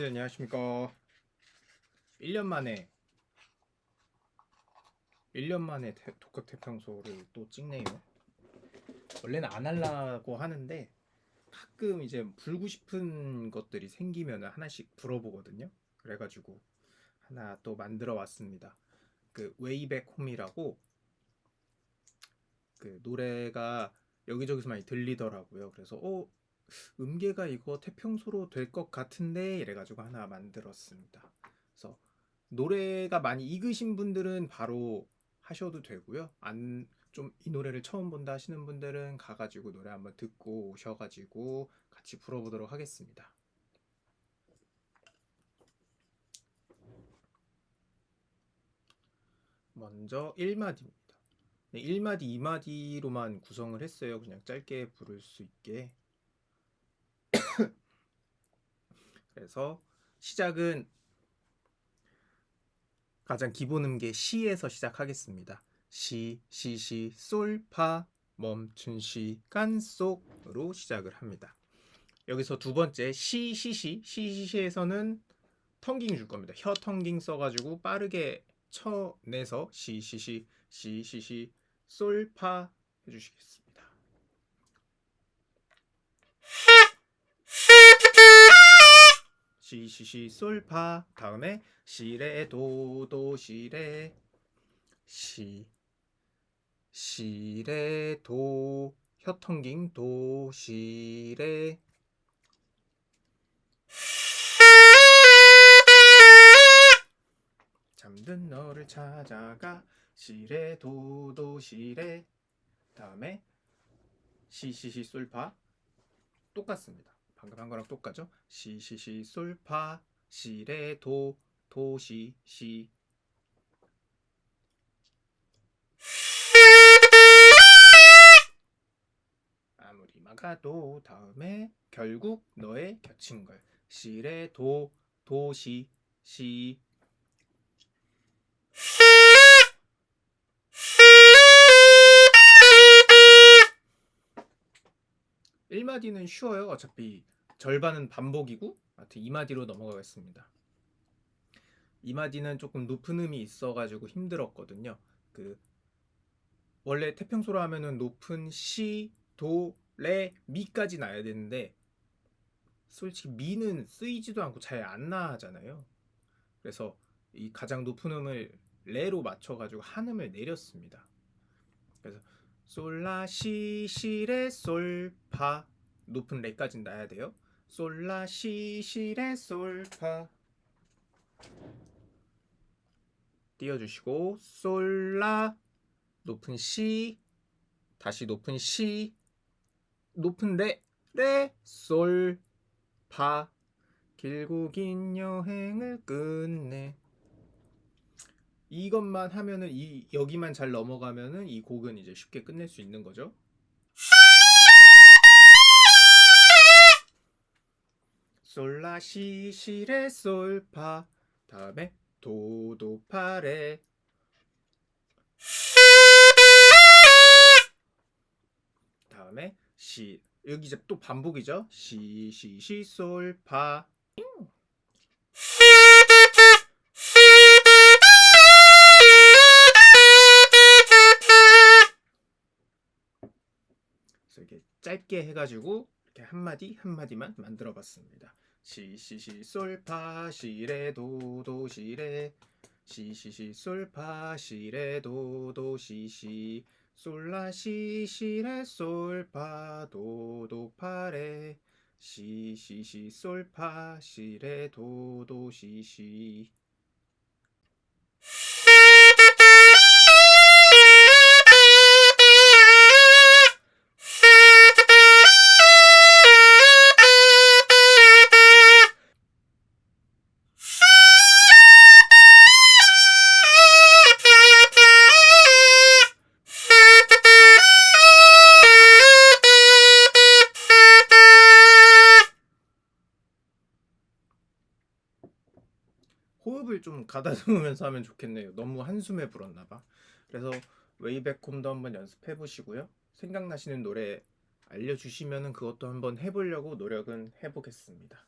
여러분들 안녕하십니까? 1년 만에 1년 만에 태- 독학 태평소를 또 찍네요. 원래는 안 하려고 하는데 가끔 이제 불고 싶은 것들이 생기면 하나씩 불어보거든요. 그래가지고 하나 또 만들어 왔습니다. 그 웨이백 홈이라고 그 노래가 여기저기서 많이 들리더라고요. 그래서 어 음계가 이거 태평소로 될 것 같은데 이래가지고 하나 만들었습니다. 그래서 노래가 많이 익으신 분들은 바로 하셔도 되고요. 안 좀 이 노래를 처음 본다 하시는 분들은 가가지고 노래 한번 듣고 오셔가지고 같이 불어보도록 하겠습니다. 먼저 1마디입니다. 네, 1마디, 2마디로만 구성을 했어요. 그냥 짧게 부를 수 있게. 그래서 시작은 가장 기본 음계 시에서 시작하겠습니다. 시, 시, 시, 솔, 파, 멈춘 시간 속으로 시작을 합니다. 여기서 두 번째 시, 시, 시, 시, 시, 시에서는 텅깅 줄 겁니다. 혀 텅깅 써가지고 빠르게 쳐내서 시, 시, 시, 시, 시, 시, 솔, 파 해주시겠습니다. 시시시 솔파. 다음에 시레 도도 시레 시 시레 도. 혀텅깅 도 시레 잠든 너를 찾아가. 시레 도도 시레 다음에 시시시 솔파. 똑같습니다. 방금 한 거랑 똑같죠? 시시시 솔파 시레 도 도시 시. 아무리 막아도 다음에 결국 너의 겹친 걸. 시레 도 도시 시 1마디는 쉬워요. 어차피 절반은 반복이고 하여튼 2마디로 넘어가겠습니다. 2마디는 조금 높은 음이 있어가지고 힘들었거든요. 그 원래 태평소로 하면은 높은 시, 도, 레, 미까지 나야 되는데 솔직히 미는 쓰이지도 않고 잘 안 나잖아요. 그래서 이 가장 높은 음을 레로 맞춰가지고 한 음을 내렸습니다. 그래서 솔라 시 시레 솔 파 높은 레까지 나야 돼요. 솔라 시 시레 솔파 띄워주시고 솔라 높은 시 다시 높은 시 높은 레 레 솔 파 길고 긴 여행을 끝내 이것만 하면은 이 여기만 잘 넘어가면은 이 곡은 이제 쉽게 끝낼 수 있는 거죠. 솔라 시 시레 솔파 다음에 도도 파레 다음에 시 여기 이제 또 반복이죠. 시시시 솔파 짧게 해가지고 이렇게 한 마디 한 마디만 만들어 봤습니다. 시시시 솔파 시레 도도 시레. 시시시 솔파 시레 도도 시시. 솔라 시 시레 솔파 도도 파레. 시시시 솔파 시레 도도 시시 호흡을 좀 가다듬으면서 하면 좋겠네요. 너무 한숨에 불었나 봐. 그래서 웨이백홈도 한번 연습해 보시고요. 생각나시는 노래 알려주시면은 그것도 한번 해보려고 노력은 해보겠습니다.